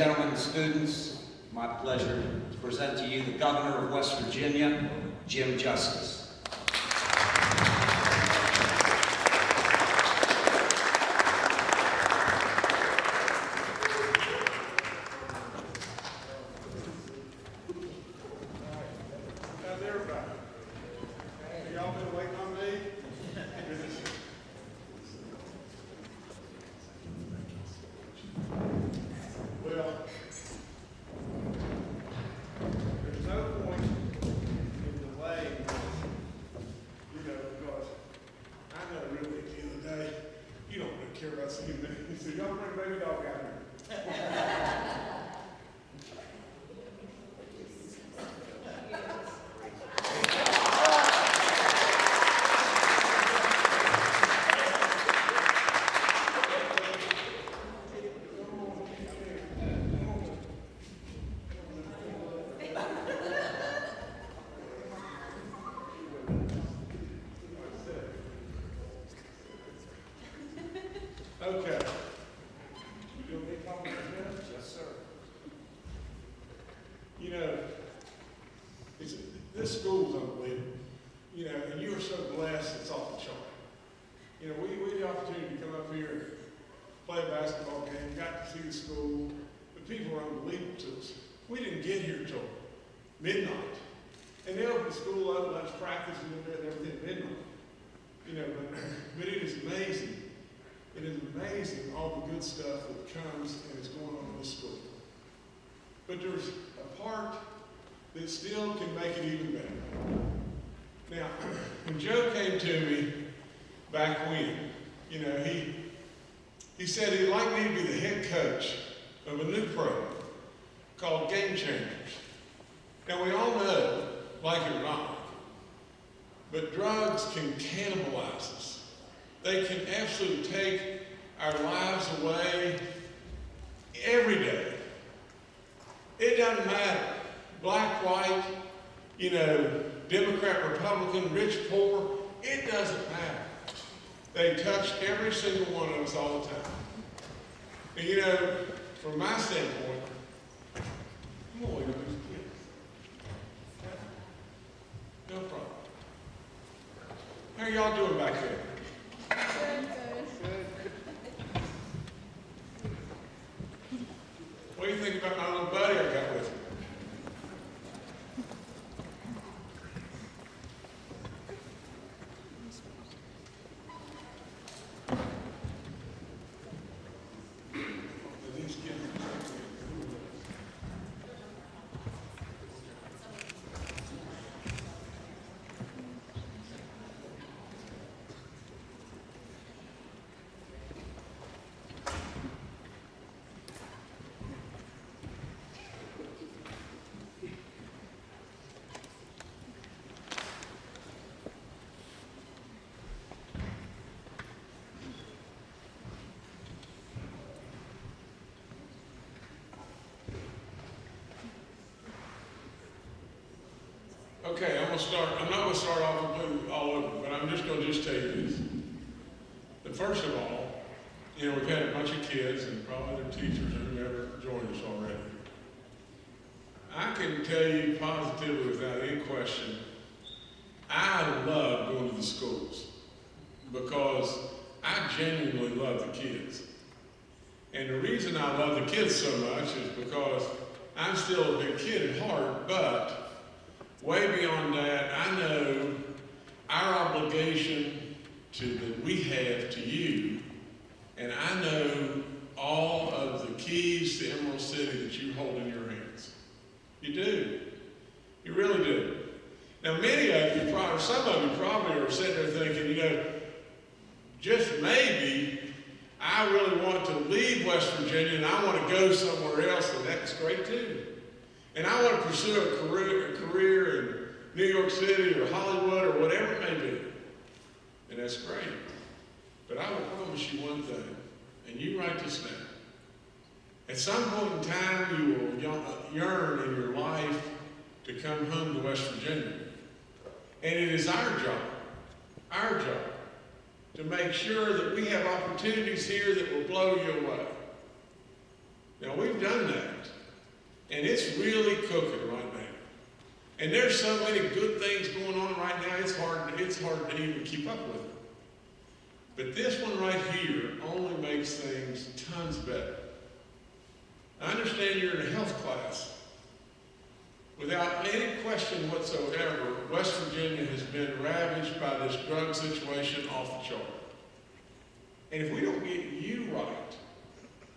gentlemen, and students, my pleasure to present to you the Governor of West Virginia, Jim Justice. How's everybody? Have y'all been waiting on me? Well, there's no point in delaying this, you know, because I know really at the end of the day, you don't really care about seeing me. So y'all bring baby dog out here. Okay. You gonna be talking about this? Yes, sir. You know, it's, this school's unbelievable. You know, and you are so blessed, it's off the chart. You know, we, we had the opportunity to come up here and play a basketball game, got to see the school. The people were unbelievable to us. We didn't get here till midnight. And they opened the school up, let us practice a little bit and everything at midnight. You know, but, but it is amazing it is amazing all the good stuff that comes and is going on in this school. But there's a part that still can make it even better. Now, when Joe came to me back when, you know, he, he said he'd like me to be the head coach of a new program called Game Changers. Now, we all know, like it or not, but drugs can cannibalize us. They can absolutely take our lives away every day. It doesn't matter. Black, white, you know, Democrat, Republican, rich, poor, it doesn't matter. They touch every single one of us all the time. And you know, from my standpoint, I'm going to No problem. How are y'all doing back there? What do you think about my little buddy I got with me? These kids- Okay, I'm gonna start, I'm not gonna start off all over, but I'm just gonna just tell you this. That first of all, you know, we've had a bunch of kids and probably their teachers and whoever joined us already. I can tell you positively without any question, I love going to the schools because I genuinely love the kids. And the reason I love the kids so much is because I'm still a big kid at heart, but Way beyond that, I know our obligation to that we have to you, and I know all of the keys to Emerald City that you hold in your hands. You do. You really do. Now, many of you probably, some of you probably are sitting there thinking, you know, just maybe I really want to leave West Virginia and I want to go somewhere else, and that's great too. And I want to pursue a career, a career in New York City or Hollywood or whatever it may be. And that's great. But I will promise you one thing, and you write this down. At some point in time, you will yearn in your life to come home to West Virginia. And it is our job, our job, to make sure that we have opportunities here that will blow you away. Now, we've done that. And it's really cooking right now. And there's so many good things going on right now, it's hard, it's hard to even keep up with it. But this one right here only makes things tons better. I understand you're in a health class. Without any question whatsoever, West Virginia has been ravaged by this drug situation off the chart. And if we don't get you right,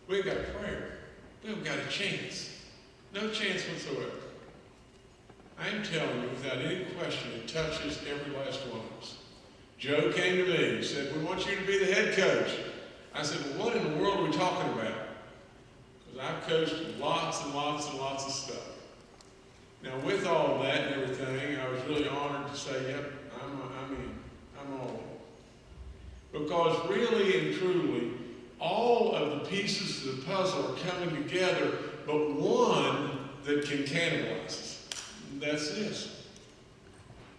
we've got prayer. We haven't got a chance. No chance whatsoever. I'm telling you, without any question, it touches every last one of us. Joe came to me and said, We want you to be the head coach. I said, Well, what in the world are we talking about? Because I've coached lots and lots and lots of stuff. Now, with all that and everything, I was really honored to say, Yep, I'm, I'm in. I'm all in. Because really and truly, all of the pieces of the puzzle are coming together, but one that can cannibalize us. That's this.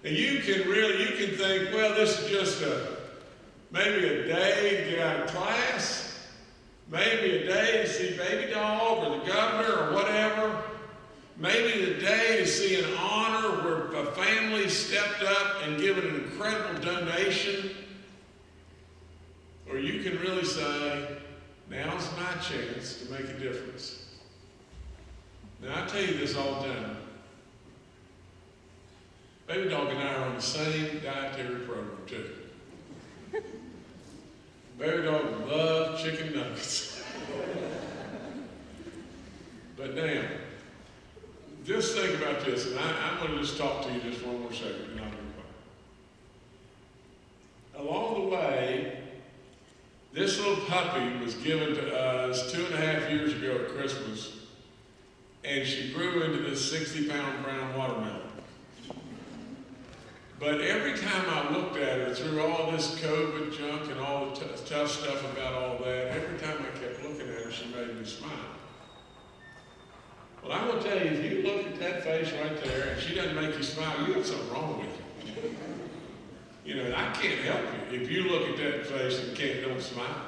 And you can really, you can think, well, this is just a, maybe a day to get out of class, maybe a day to see baby dog or the governor or whatever, maybe the day to see an honor where a family stepped up and given an incredible donation. Or you can really say, now's my chance to make a difference. Now, I tell you this all the time. Baby Dog and I are on the same dietary program, too. Baby Dog loves chicken nuggets. but now, just think about this, and I, I'm going to just talk to you just one more second, and I'll be quiet. Along the way, this little puppy was given to us two and a half years ago at Christmas, and she grew into this 60 pound brown watermelon. But every time I looked at her through all this COVID junk and all the tough stuff about all that, every time I kept looking at her, she made me smile. Well, I'm going to tell you, if you look at that face right there and she doesn't make you smile, you have something wrong with you. You know, I can't help you if you look at that face and can't don't smile.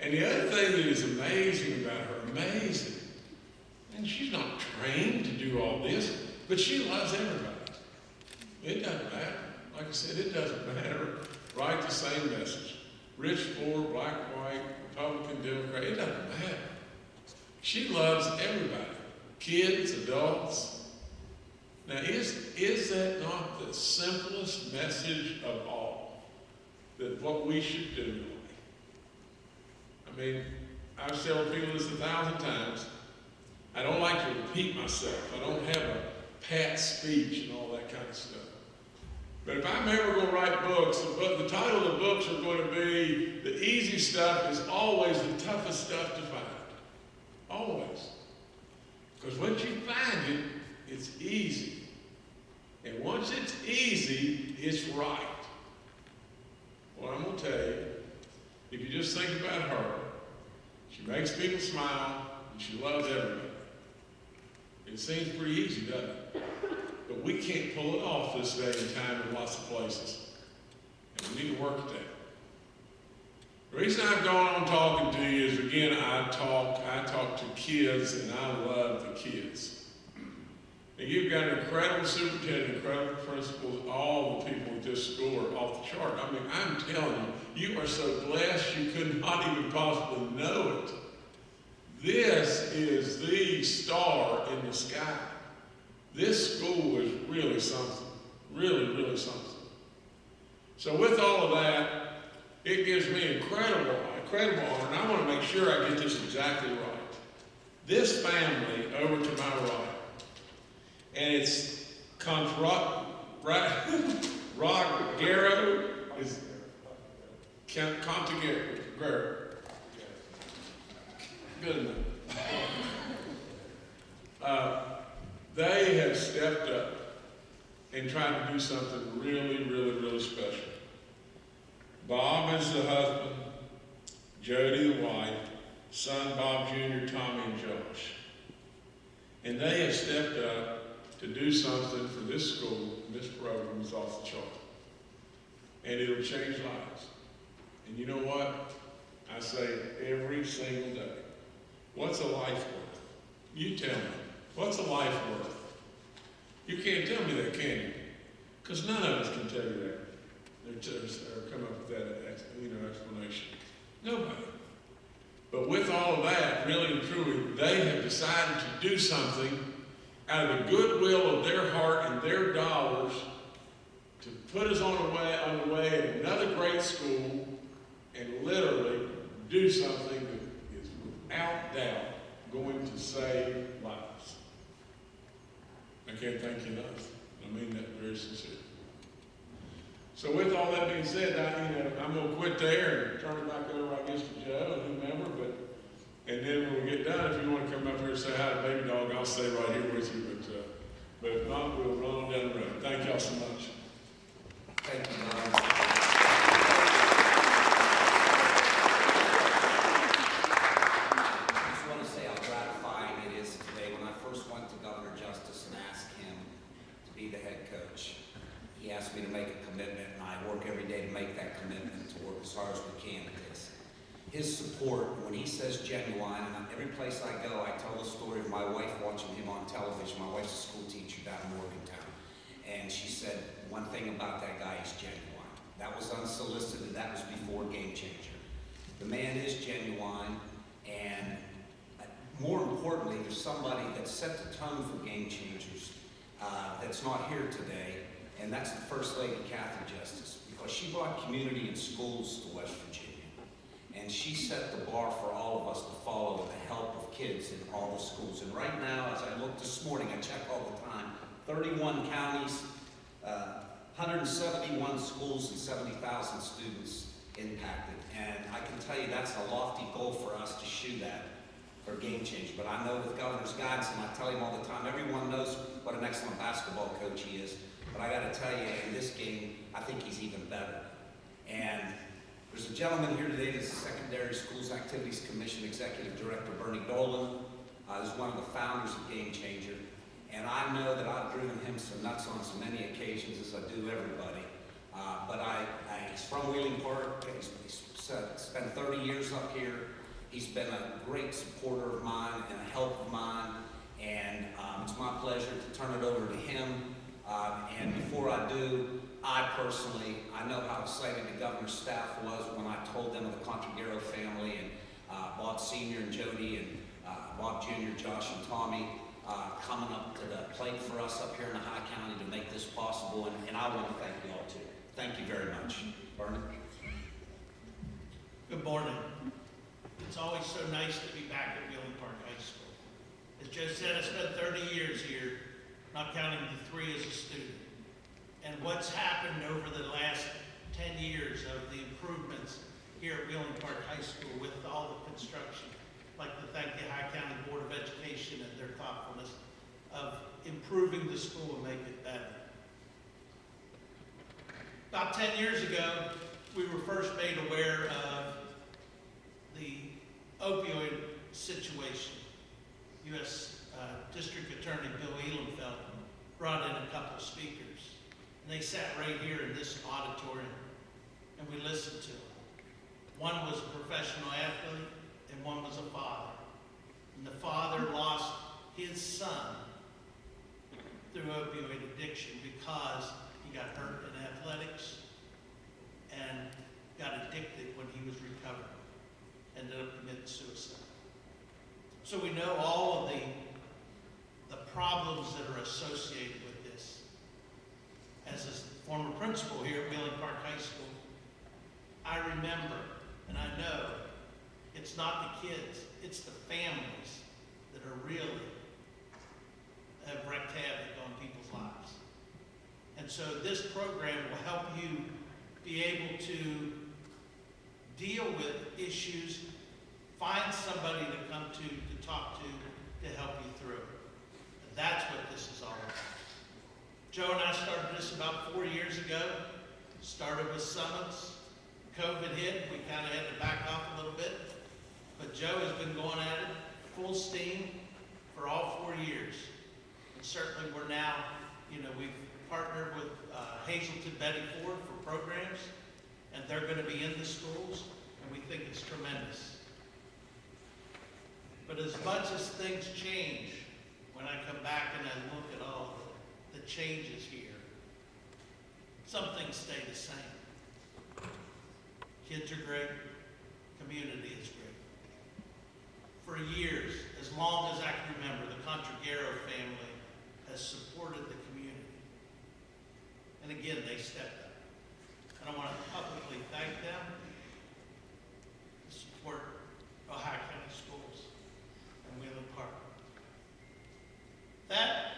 And the other thing that is amazing about her, amazing, and she's not trained to do all this, but she loves everybody. It doesn't matter. Like I said, it doesn't matter. Write the same message. Rich, poor, black, white, Republican, Democrat, it doesn't matter. She loves everybody. Kids, adults. Now, is, is that not the simplest message of all? That what we should do? I mean, I've told people this a thousand times. I don't like to repeat myself. I don't have a pat speech and all that kind of stuff. But if I'm ever going to write books, the, title of the books are going to be The Easy Stuff is Always the Toughest Stuff to Find. Always. Because once you find it, it's easy. And once it's easy, it's right. Well, I'm going to tell you, if you just think about her, she makes people smile and she loves everybody. It seems pretty easy, doesn't it? But we can't pull it off this day and time in lots of places. And we need to work at that. The reason I've gone on talking to you is again, I talk, I talk to kids and I love the kids. And you've got an incredible superintendent, incredible principals, all the people at this school are off the chart. I mean, I'm telling you, you are so blessed you could not even possibly know it. This is the star in the sky. This school is really something. Really, really something. So with all of that, it gives me incredible, incredible honor, and I want to make sure I get this exactly right. This family over to my right, and it's Contra, right, Rogero is Contigero. Good enough. Uh, they have stepped up and tried to do something really, really, really special. Bob is the husband, Jody the wife, son Bob Jr., Tommy, and Josh. And they have stepped up to do something for this school, this program is off the chart. And it'll change lives. And you know what? I say every single day. What's a life worth? You tell me. What's a life worth? You can't tell me that, can you? Because none of us can tell you that. Or, come up with that, you know, explanation. Nobody. But with all of that, really and truly, they have decided to do something out of the goodwill of their heart and their dollars to put us on the way, on the way at another great school and literally do something without doubt going to save lives. I can't thank you enough. I mean that very sincerely. So with all that being said, I, you know, I'm gonna quit there and turn it back over, I guess, to Joe and whomever, but, and then when we get done, if you wanna come up here and say hi to Baby Dog, I'll stay right here with you, but, uh, but if not, we'll run on down the road. Thank y'all so much. Thank you. I just want to say how gratifying it is today. When I first went to Governor Justice and asked him to be the head coach, he asked me to make a commitment, and I work every day to make that commitment, to work as hard as we can at this. His support, when he says genuine, and every place I go, I tell the story of my wife watching him on television. My wife's a school teacher down in Morgantown. And she said, one thing about that guy is genuine. That was unsolicited, that was before Game Changer. The man is genuine, and uh, more importantly, there's somebody that set the tone for Game Changers uh, that's not here today, and that's the First Lady Kathy Justice, because she brought community and schools to West Virginia. And she set the bar for all of us to follow with the help of kids in all the schools. And right now, as I look this morning, I check all the time, 31 counties, uh, 171 schools and 70,000 students impacted. And I can tell you that's a lofty goal for us to shoot at for game change. But I know with Governor's guidance, and I tell him all the time, everyone knows what an excellent basketball coach he is. But I got to tell you, in this game, I think he's even better. And there's a gentleman here today that's the Secondary Schools Activities Commission Executive Director, Bernie Dolan. Uh, he's one of the founders of Game Changer. And I know that I've driven him some nuts on so many occasions as I do everybody. Uh, but I, I, he's from Wheeling Park. He's, he's spent- spent 30 years up here. He's been a great supporter of mine and a help of mine. And um, it's my pleasure to turn it over to him. Um, and before I do, I personally, I know how excited the governor's staff was when I told them of the Contragero family and uh, Bob Senior and Jody and uh, Bob Junior, Josh and Tommy uh, coming up to the plate for us up here in the Ohio County to make this possible. And, and I want to thank you all too. Thank you very much. Vernon? Good morning. It's always so nice to be back at Wheeling Park High School. As Joe said, I spent 30 years here, not counting the three as a student. And what's happened over the last 10 years of the improvements here at Wheeling Park High School with all the construction. I'd like to thank the Ohio County Board of Education and their thoughtfulness of improving the school and make it better. About 10 years ago, we were first made aware of the opioid situation. U.S. uh, District Attorney Bill Ihlenfeld brought in a couple speakers. And they sat right here in this auditorium, and we listened to them. One was a professional athlete, and one was a father. And the father lost his son through opioid addiction because he got hurt in athletics and got addicted when he was recovering. And ended up committing suicide. So we know all of the, the problems that are associated. As a former principal here at Wheeling Park High School, I remember and I know it's not the kids, it's the families that are really have wreaked havoc on people's lives. And so this program will help you be able to deal with issues, find somebody to come to, to talk to, to help you through. And that's what this is all about. Joe and I started this about four years ago. Started with summits. COVID hit, we kind of had to back off a little bit. But Joe has been going at it full steam for all four years. And certainly we're now, you know, we've partnered with uh, Hazelden Betty Ford for programs, and they're going to be in the schools, and we think it's tremendous. But as much as things change, when I come changes here, some things stay the same. Kids are great, community is great. For years, as long as I can remember, the Contragero family has supported the community. And again, they stepped up. And I want to publicly thank them to support Ohio County Schools and Wheeling Park. That,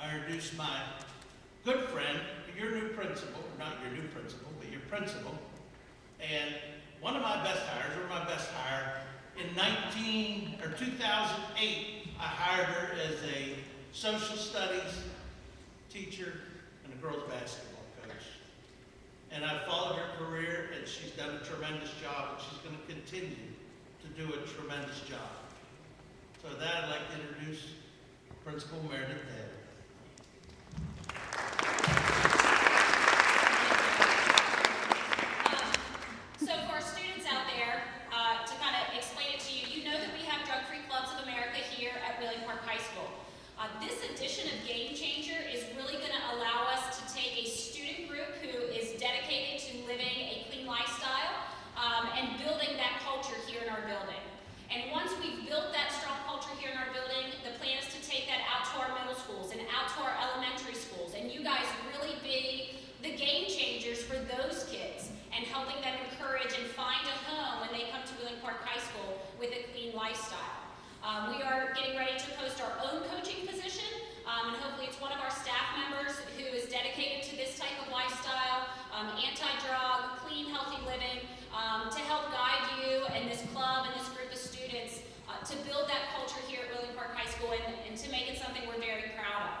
I my good friend, your new principal, not your new principal, but your principal, and one of my best hires, or my best hire, in 19, or 2008, I hired her as a social studies teacher and a girls basketball coach. And I've followed her career, and she's done a tremendous job, and she's going to continue to do a tremendous job. So with that, I'd like to introduce Principal Meredith. Um, So for our students out there, uh, to kind of explain it to you, you know that we have Drug Free Clubs of America here at Wheeling Park High School. Uh, This edition of Game Changer is really going to allow us to take a student group who is dedicated to living a clean lifestyle um, and building that culture here in our building. And once we've built that strong culture here in our building, the plan is to take that out to our middle schools and out to our elementary schools. And you guys really be the game changers for those kids and helping them encourage and find a home when they come to Wheeling Park High School with a clean lifestyle. Um, we are getting ready to post our own coaching position, um, and hopefully it's one of our staff members who is dedicated to this type of lifestyle, um, anti-drug, clean, healthy living, um, to help guide you and this club and this group of students uh, to build that culture here at Wheeling Park High School and, and to make it something we're very proud of.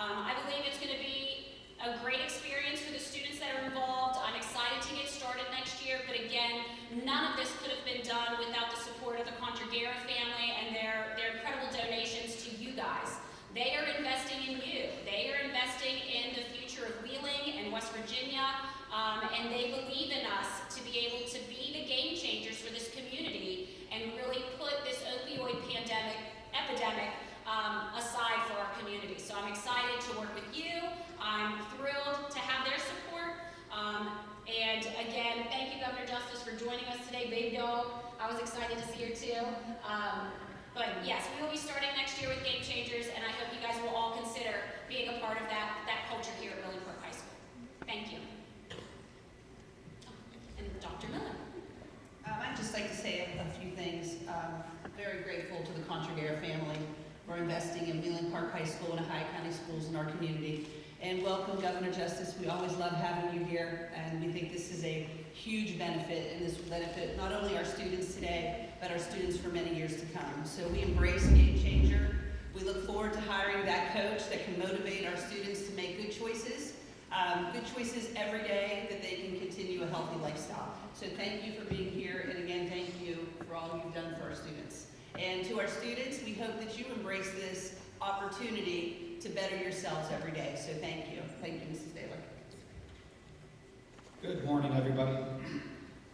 Um, I believe it's going to be a great experience for the students that are involved. I'm excited to get started next year, but again, none of this could have been done without the support of the Contragera family and their, their incredible donations to you guys. They are investing in you. They are investing in the future of Wheeling and West Virginia, um, and they believe in us to be able to be the game changers for this community and really put this opioid pandemic, epidemic, um, aside for our community. So I'm excited to work with you. I'm thrilled to have their support. Um, and again, thank you, Governor Justice, for joining us today. Baby dog, I was excited to see her too. Um, but yes, we will be starting next year with Game Changers, and I hope you guys will all consider being a part of that, that culture here at Wheeling Park High School. Thank you. And Dr. Miller. Um, I'd just like to say a, a few things. Um, very grateful to the Contragera family for investing in Wheeling Park High School and Ohio County Schools in our community. And welcome, Governor Justice. We always love having you here, and we think this is a huge benefit, and this will benefit not only our students today, but our students for many years to come. So we embrace Game Changer. We look forward to hiring that coach that can motivate our students to make good choices um, good choices every day that they can continue a healthy lifestyle. So thank you for being here, and again, thank you for all you've done for our students. And to our students, we hope that you embrace this opportunity to better yourselves every day. So thank you. Thank you, Mrs. Baylor. Good morning, everybody.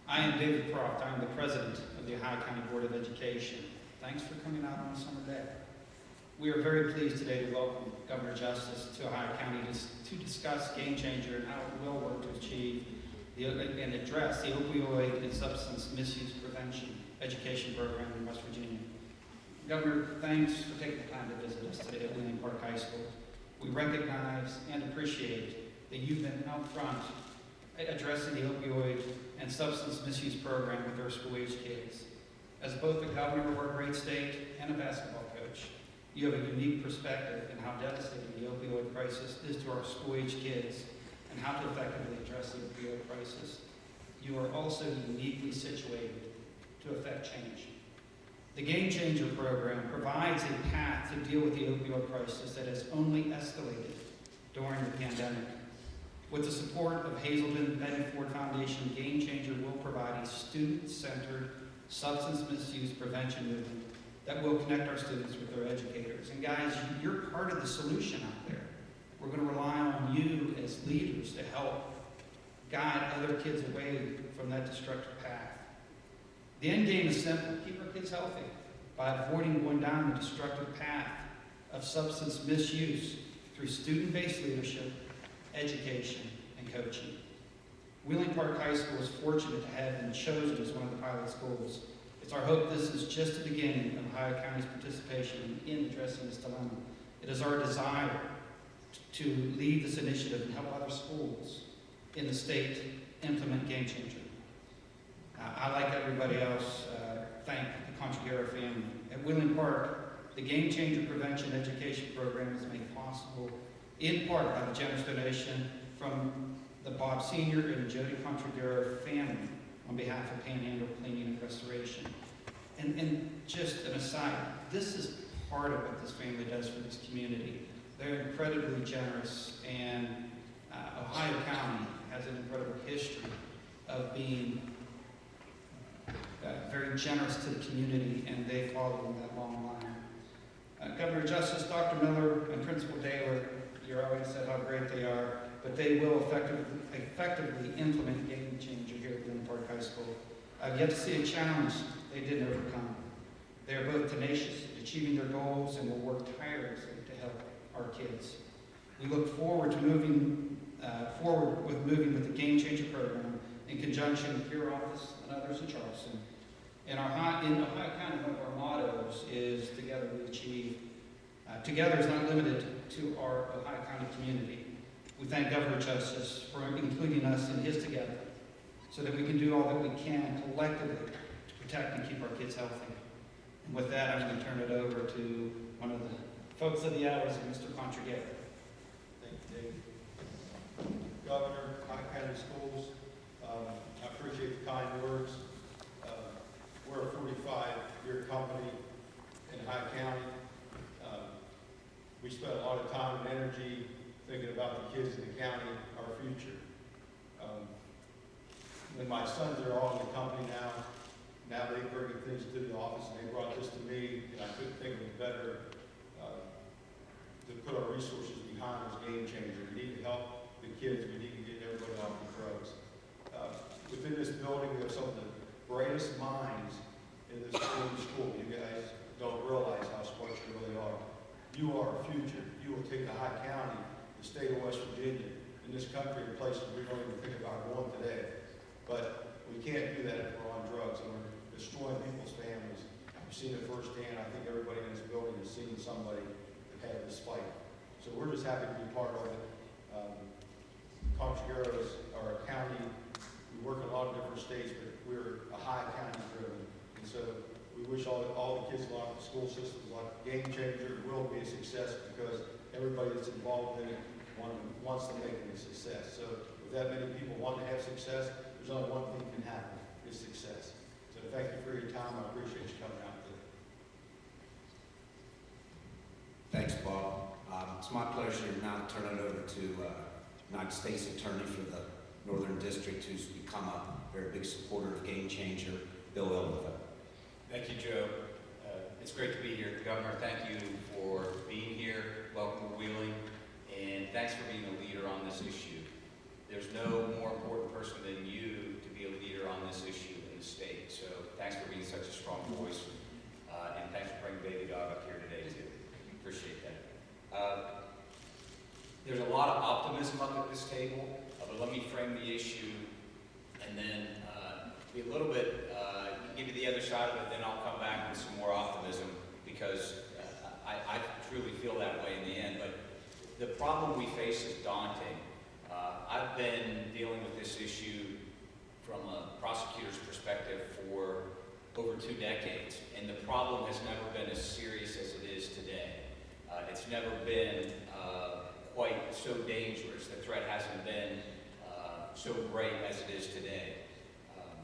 I am David Croft. I am the president of the Ohio County Board of Education. Thanks for coming out on a summer day. We are very pleased today to welcome Governor Justice to Ohio County to, to discuss Game Changer and how it will work to achieve the, and address the opioid and substance misuse prevention education program in West Virginia. Governor, thanks for taking the time to visit us today at Wheeling Park High School. We recognize and appreciate that you've been out front addressing the opioid and substance misuse program with our school-age kids. As both the governor of our great state and a basketball you have a unique perspective in how devastating the opioid crisis is to our school-age kids and how to effectively address the opioid crisis. You are also uniquely situated to effect change. The Game Changer program provides a path to deal with the opioid crisis that has only escalated during the pandemic. With the support of Hazelden Betty Ford Foundation, Game Changer will provide a student-centered substance misuse prevention movement that will connect our students with their educators. And guys, you're part of the solution out there. We're going to rely on you as leaders to help guide other kids away from that destructive path. The end game is simple. Keep our kids healthy by avoiding going down the destructive path of substance misuse through student-based leadership, education, and coaching. Wheeling Park High School is fortunate to have been chosen as one of the pilot schools. It's our hope this is just the beginning of Ohio County's participation in addressing this dilemma. It is our desire to lead this initiative and help other schools in the state implement Game Changer. Uh, I, like everybody else, uh, thank the Contragera family. At Wheeling Park, the Game Changer Prevention Education Program is made possible in part by the generous donation from the Bob Senior and Jody Contragera family on behalf of Panhandle Cleaning and Restoration. And, and just an aside, this is part of what this family does for this community. They're incredibly generous, and uh, Ohio County has an incredible history of being uh, very generous to the community, and they follow in that long line. Uh, Governor Justice, Dr. Miller, and Principal Taylor, you already said how great they are, but they will effectively, effectively implement Game Changer here at Glen Park High School. I've yet to see a challenge they didn't overcome. They are both tenacious, in achieving their goals, and will work tirelessly to help our kids. We look forward to moving uh, forward with moving with the Game Changer program in conjunction with your office and others in Charleston. And our high, in Ohio County, one of our mottos is "Together we achieve." Uh, together is not limited to our Ohio County community. We thank Governor Justice for including us in his "Together," so that we can do all that we can collectively to protect and keep our kids healthy. And with that, I'm going to turn it over to one of the folks of the hours, Mr. Contragera. Thank you, Dave. Governor, Pike County Schools, um, I appreciate the kind words. Uh, We're a forty-five-year company in Ohio County. We spent a lot of time and energy thinking about the kids in the county, our future. Um, When my sons are all in the company now, now they bring things to the office, and they brought this to me, and I couldn't think of a better uh, to put our resources behind this game changer. We need to help the kids, we need to get everybody off the drugs. Uh, Within this building, we have some of the brightest minds in this school. school. You guys don't realize how smart you really are. You are our future. You will take the Ohio County, the state of West Virginia, in this country, to places we don't even think about going today. But we can't do that if we're on drugs, and we're destroying people's families. I've seen it firsthand. I think everybody in this building has seen somebody that had this fight. So we're just happy to be part of it. Um, Contrageros are a county, we work in a lot of different states, but we're a Ohio County driven. And so we wish all, all the kids along the school systems, like Game Changer, will be a success because everybody that's involved in it want, wants to make it a success. So with that many people want to have success, there's only one thing can happen, is success. So thank you for your time. I appreciate you coming out today. Thanks, Bob. Um, It's my pleasure now to turn it over to uh, United States Attorney for the Northern District, who's become a very big supporter of Game Changer, Bill Illiffe. Thank you, Joe. Uh, It's great to be here. Governor, thank you for being here. Welcome to Wheeling. And thanks for being a leader on this issue. There's no more important person than you to be a leader on this issue in the state. So thanks for being such a strong voice. Uh, And thanks for bringing Baby Dog up here today, too. Appreciate that. Uh, There's a lot of optimism up at this table, uh, but let me frame the issue and then uh, be a little bit, uh, give you the other side of it, then I'll come back with some more optimism because uh, I, I truly feel that way in the end. But the problem we face is daunting. Uh, I've been dealing with this issue from a prosecutor's perspective for over two decades, and the problem has never been as serious as it is today. Uh, it's never been uh, quite so dangerous. The threat hasn't been uh, so great as it is today. Um,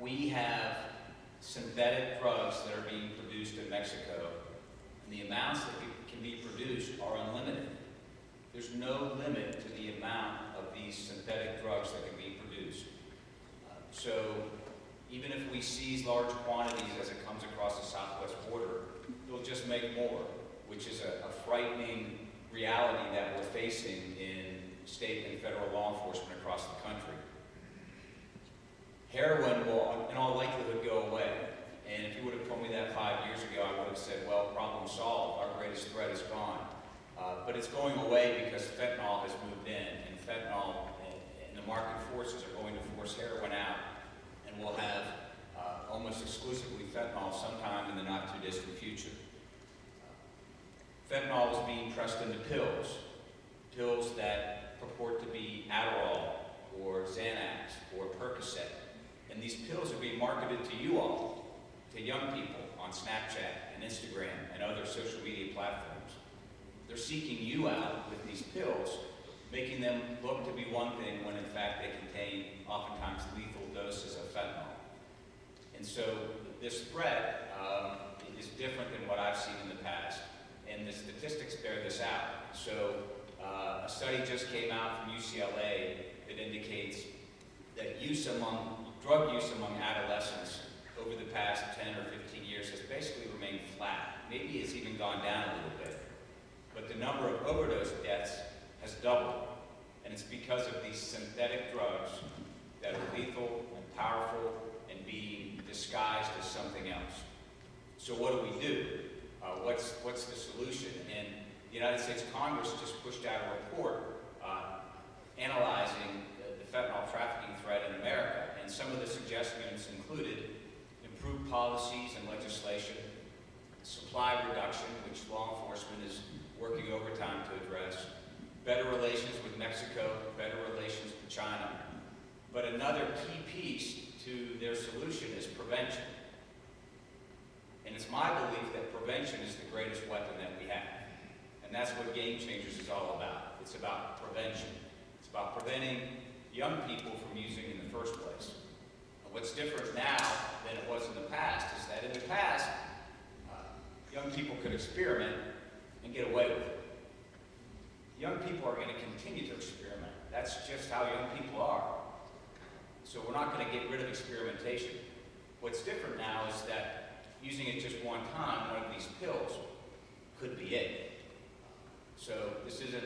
we have synthetic drugs that are being produced in Mexico, and the amounts that can be produced are unlimited. There's no limit to the amount these synthetic drugs that can be produced. Uh, so even if we seize large quantities as it comes across the southwest border, it'll just make more, which is a, a frightening reality that we're facing in state and federal law enforcement across the country. Heroin will, in all likelihood, go away. And if you would have told me that five years ago, I would have said, well, problem solved. Our greatest threat is gone. Uh, but it's going away because fentanyl has moved in, and fentanyl and, the market forces are going to force heroin out, and we'll have uh, almost exclusively fentanyl sometime in the not-too-distant future. Fentanyl is being pressed into pills, pills that purport to be Adderall or Xanax or Percocet. And these pills are being marketed to you all, to young people on Snapchat and Instagram and other social media platforms. They're seeking you out with these pills, making them look to be one thing when in fact they contain oftentimes lethal doses of fentanyl. And so this threat um, is different than what I've seen in the past, and the statistics bear this out. So uh, a study just came out from UCLA that indicates that use among, drug use among adolescents over the past 10 or 15 years has basically remained flat. Maybe it's even gone down a little bit. The number of overdose deaths has doubled. And it's because of these synthetic drugs that are lethal and powerful and being disguised as something else. So what do we do? Uh, what's, what's the solution? And the United States Congress just pushed out a report uh, analyzing the, the fentanyl trafficking threat in America. And some of the suggestions included improved policies and legislation, supply reduction, which law enforcement is working overtime to address, better relations with Mexico, better relations with China. But another key piece to their solution is prevention. And it's my belief that prevention is the greatest weapon that we have. And that's what Game Changers is all about. It's about prevention. It's about preventing young people from using in the first place. And what's different now than it was in the past is that in the past, uh, young people could experiment and get away with it. Young people are going to continue to experiment. That's just how young people are. So we're not going to get rid of experimentation. What's different now is that using it just one time, one of these pills, could be it. So this isn't,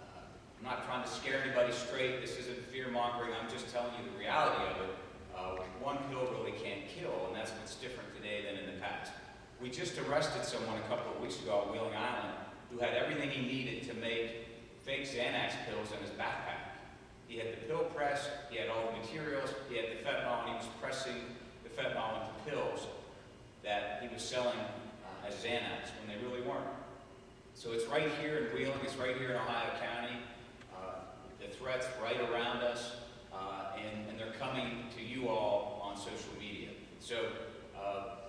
uh, I'm not trying to scare anybody straight. This isn't fear-mongering. I'm just telling you the reality of it. Uh, one pill really can't kill, and that's what's different today than in the past. We just arrested someone a couple of weeks ago at Wheeling Island who had everything he needed to make fake Xanax pills in his backpack. He had the pill press, he had all the materials, he had the fentanyl, and he was pressing the fentanyl into pills that he was selling uh, as Xanax when they really weren't. So it's right here in Wheeling, it's right here in Ohio County. Uh, the threat's right around us, uh, and, and they're coming to you all on social media. So uh,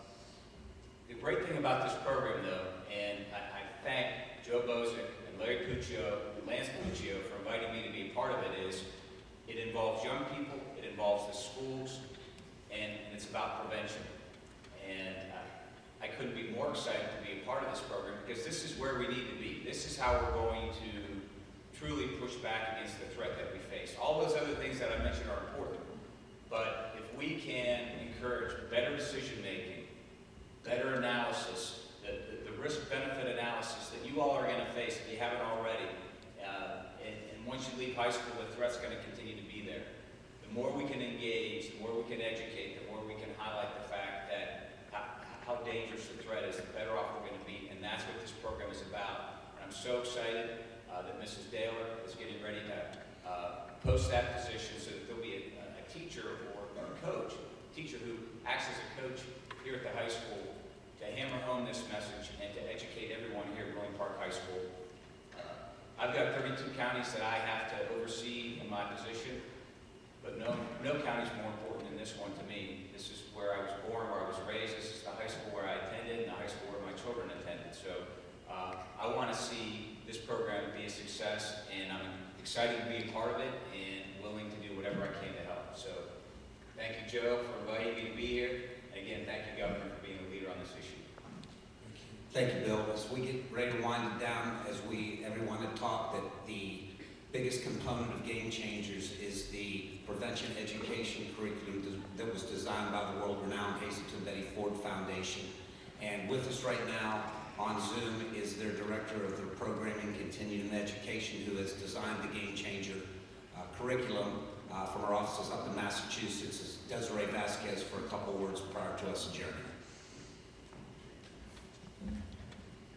the great thing about this program, though, and I, I thank Joe Boczek and Larry Puccio and Lance Puccio for inviting me to be a part of it, is it involves young people, it involves the schools, and, it's about prevention. And I, I couldn't be more excited to be a part of this program because this is where we need to be. This is how we're going to truly push back against the threat that we face. All those other things that I mentioned are important, but if we can encourage better decision-making, better analysis, the, the, the risk-benefit analysis that you all are going to face if you haven't already, uh, and, and once you leave high school, the threat's going to continue to be there. The more we can engage, the more we can educate, the more we can highlight the fact that how, how dangerous the threat is, the better off we're going to be, and that's what this program is about. And I'm so excited uh, that Mrs. Daler is getting ready to uh, post that position so that there'll be a, a teacher or a coach, teacher who acts as a coach here at the high school to hammer home this message and to educate everyone here at Wheeling Park High School. I've got 32 counties that I have to oversee in my position, but no, no county is more important than this one to me. This is where I was born, where I was raised. This is the high school where I attended and the high school where my children attended. So uh, I want to see this program be a success, and I'm excited to be a part of it and willing to do whatever I can to help. So thank you, Joe, for inviting me to be here. And again, thank you, Governor, for being a leader on this issue. Thank you, Bill. As we get ready to wind it down, as we, everyone had talked, that the biggest component of Game Changers is the prevention education curriculum that was designed by the world-renowned Hazelden Betty Ford Foundation. And with us right now on Zoom is their director of the programming continuing education who has designed the Game Changer uh, curriculum uh, from our offices up in Massachusetts Desiree Vasquez for a couple words prior to us adjourning.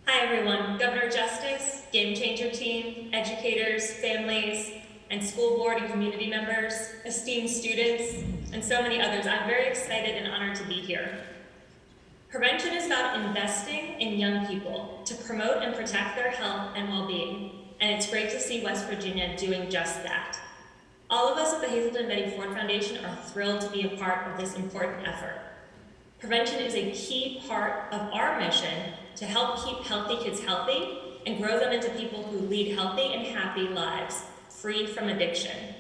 Hi, everyone, Governor Justice, Game Changer team, educators, families, and school board and community members, esteemed students, and so many others. I'm very excited and honored to be here. Prevention is about investing in young people to promote and protect their health and well-being, and it's great to see West Virginia doing just that. All of us at the Hazelden Betty Ford Foundation are thrilled to be a part of this important effort. Prevention is a key part of our mission to help keep healthy kids healthy and grow them into people who lead healthy and happy lives, free from addiction.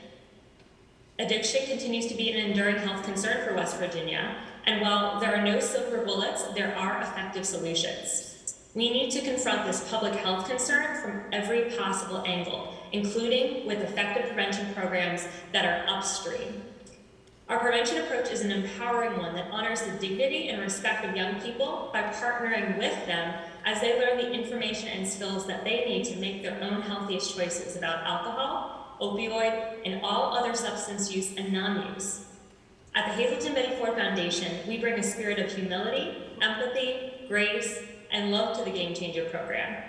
Addiction continues to be an enduring health concern for West Virginia, and while there are no silver bullets, there are effective solutions. We need to confront this public health concern from every possible angle, including with effective prevention programs that are upstream. Our prevention approach is an empowering one that honors the dignity and respect of young people by partnering with them as they learn the information and skills that they need to make their own healthiest choices about alcohol, opioid, and all other substance use and non-use. At the Hazelden Betty Ford Foundation, we bring a spirit of humility, empathy, grace, and love to the Game Changer program.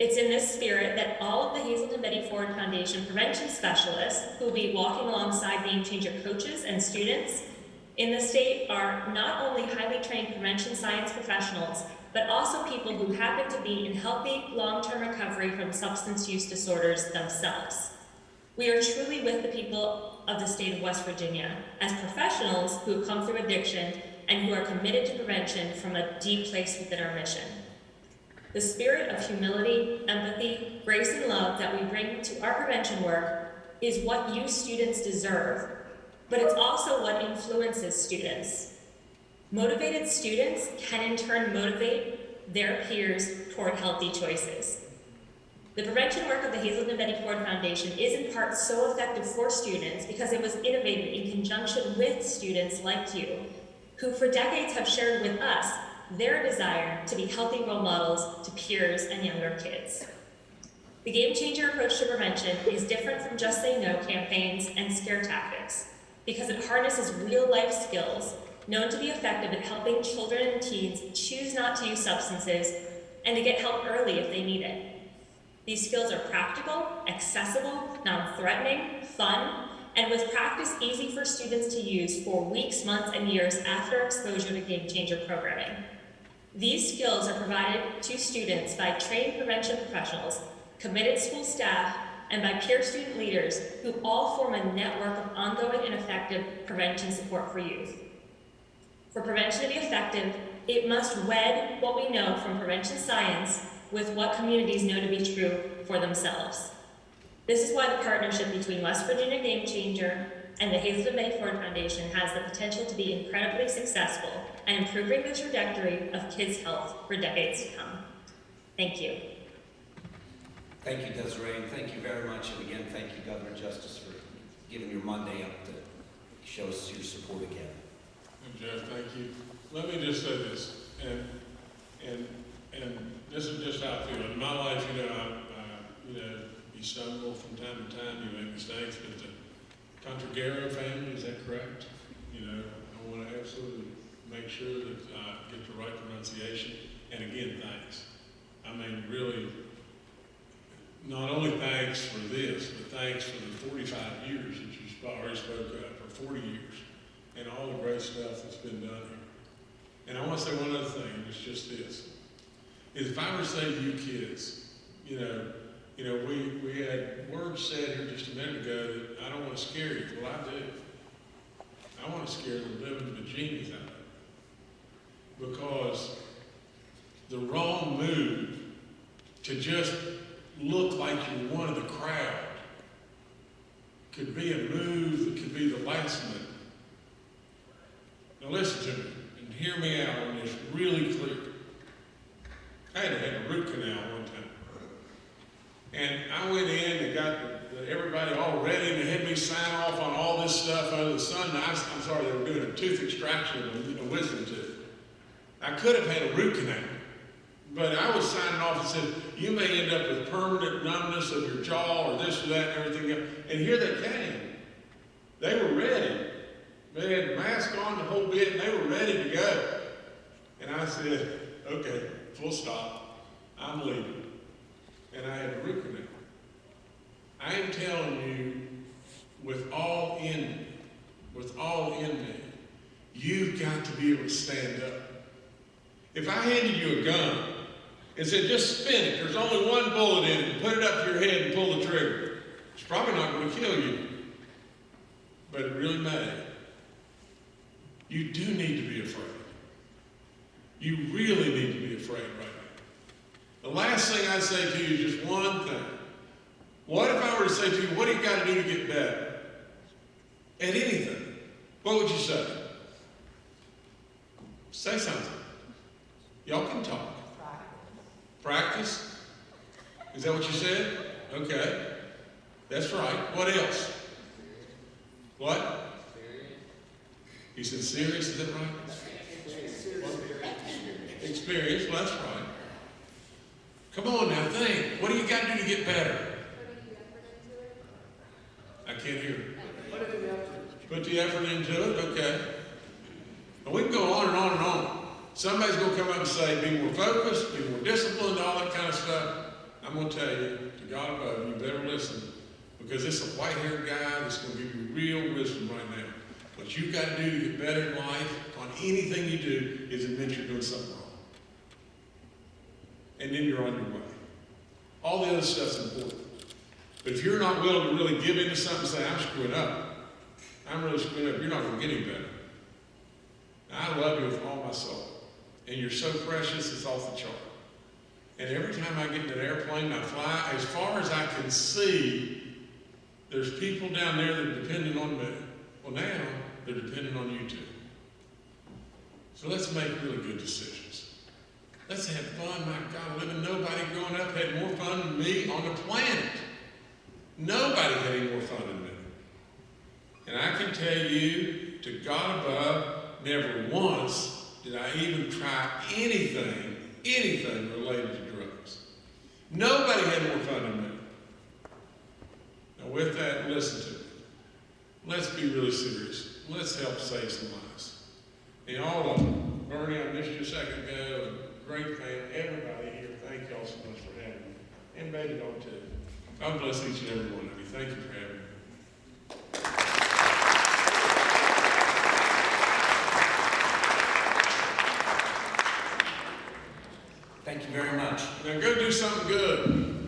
It's in this spirit that all of the Hazelden Betty Ford Foundation prevention specialists who will be walking alongside Game Changer coaches and students in the state are not only highly trained prevention science professionals, but also people who happen to be in healthy, long-term recovery from substance use disorders themselves. We are truly with the people of the state of West Virginia as professionals who have come through addiction and who are committed to prevention from a deep place within our mission. The spirit of humility, empathy, grace, and love that we bring to our prevention work is what you students deserve, but it's also what influences students. Motivated students can in turn motivate their peers toward healthy choices. The prevention work of the Hazelden Betty Ford Foundation is in part so effective for students because it was innovated in conjunction with students like you, who for decades have shared with us their desire to be healthy role models to peers and younger kids. The Game Changer approach to prevention is different from just say no campaigns and scare tactics because it harnesses real life skills known to be effective at helping children and teens choose not to use substances and to get help early if they need it. These skills are practical, accessible, non-threatening, fun, and with practice easy for students to use for weeks, months, and years after exposure to Game Changer programming. These skills are provided to students by trained prevention professionals, committed school staff, and by peer student leaders who all form a network of ongoing and effective prevention support for youth. For prevention to be effective, it must wed what we know from prevention science with what communities know to be true for themselves. This is why the partnership between West Virginia Game Changer and the Hazelden Betty Ford Foundation has the potential to be incredibly successful and improving the trajectory of kids' health for decades to come. Thank you. Thank you, Desiree, and thank you very much. And again, thank you, Governor Justice, for giving your Monday up to show us your support again. And Jeff, thank you. Let me just say this, and, and, and this is just how I feel. In my life, you know, I, I you know, you stumble from time to time, you make mistakes, but the Contragaro family, is that correct? You know, I want to absolutely make sure that I get the right pronunciation. And again, thanks. I mean, really, not only thanks for this, but thanks for the 45 years that you already spoke of, for 40 years, and all the great stuff that's been done here. And I want to say one other thing, it's just this. Is if I were to say to you kids, you know, you know, we, we had words said here just a minute ago that I don't want to scare you. Well, I do. I want to scare the living bejesus out of you. Because the wrong move to just look like you're one of the crowd could be a move that could be the last move. Now listen to me and hear me out on this really clear. I had to have a root canal. And I went in and got everybody all ready and they had me sign off on all this stuff under the sun. I, am sorry, they were doing a tooth extraction of a wisdom tooth. I could have had a root canal. But I was signing off and said, you may end up with permanent numbness of your jaw or this or that and everything else. And here they came. They were ready. They had mask on the whole bit and they were ready to go. And I said, okay, full stop. I'm leaving, and I had a root canal. I am telling you, with all in me, with all in me, you've got to be able to stand up. If I handed you a gun and said, just spin it, there's only one bullet in it, put it up to your head and pull the trigger, it's probably not going to kill you, but it really may. You do need to be afraid. You really need to be afraid right now. The last thing I'd say to you is just one thing. What if I were to say to you, what do you got to do to get better? At anything. What would you say? Say something. Y'all can talk. Practice? Is that what you said? Okay. That's right. What else? What? He said serious, is that right? Experience, well, that's right. Come on now, think. What do you got to do to get better? I can't hear. Put the effort into it, okay. And we can go on and on and on. Somebody's gonna come up and say, be more focused, be more disciplined, all that kind of stuff. I'm gonna tell you, to God above, you better listen, because it's a white-haired guy that's gonna give you real wisdom right now. What you've got to do to get better in life, on anything you do, is admit you're doing something. And then you're on your way. All the other stuff's important. But if you're not willing to really give into something and say, I'm screwing up, I'm really screwing up, you're not going to get any better. I love you with all my soul. And you're so precious, it's off the chart. And every time I get in an airplane I fly, as far as I can see, there's people down there that are depending on me. Well, now they're depending on you too. So let's make really good decisions. Let's have fun. My God, living nobody growing up had more fun than me on the planet. Nobody had any more fun than me. And I can tell you, to God above, never once did I even try anything, anything related to drugs. Nobody had more fun than me. Now, with that, listen to me. Let's be really serious. Let's help save some lives. And all of them, Bernie, I missed you a second ago, great fan. Everybody here, thank y'all so much for having me. And baby, y'all too. God bless each and every one of you. Thank you for having me. Thank you very much. Now go do something good.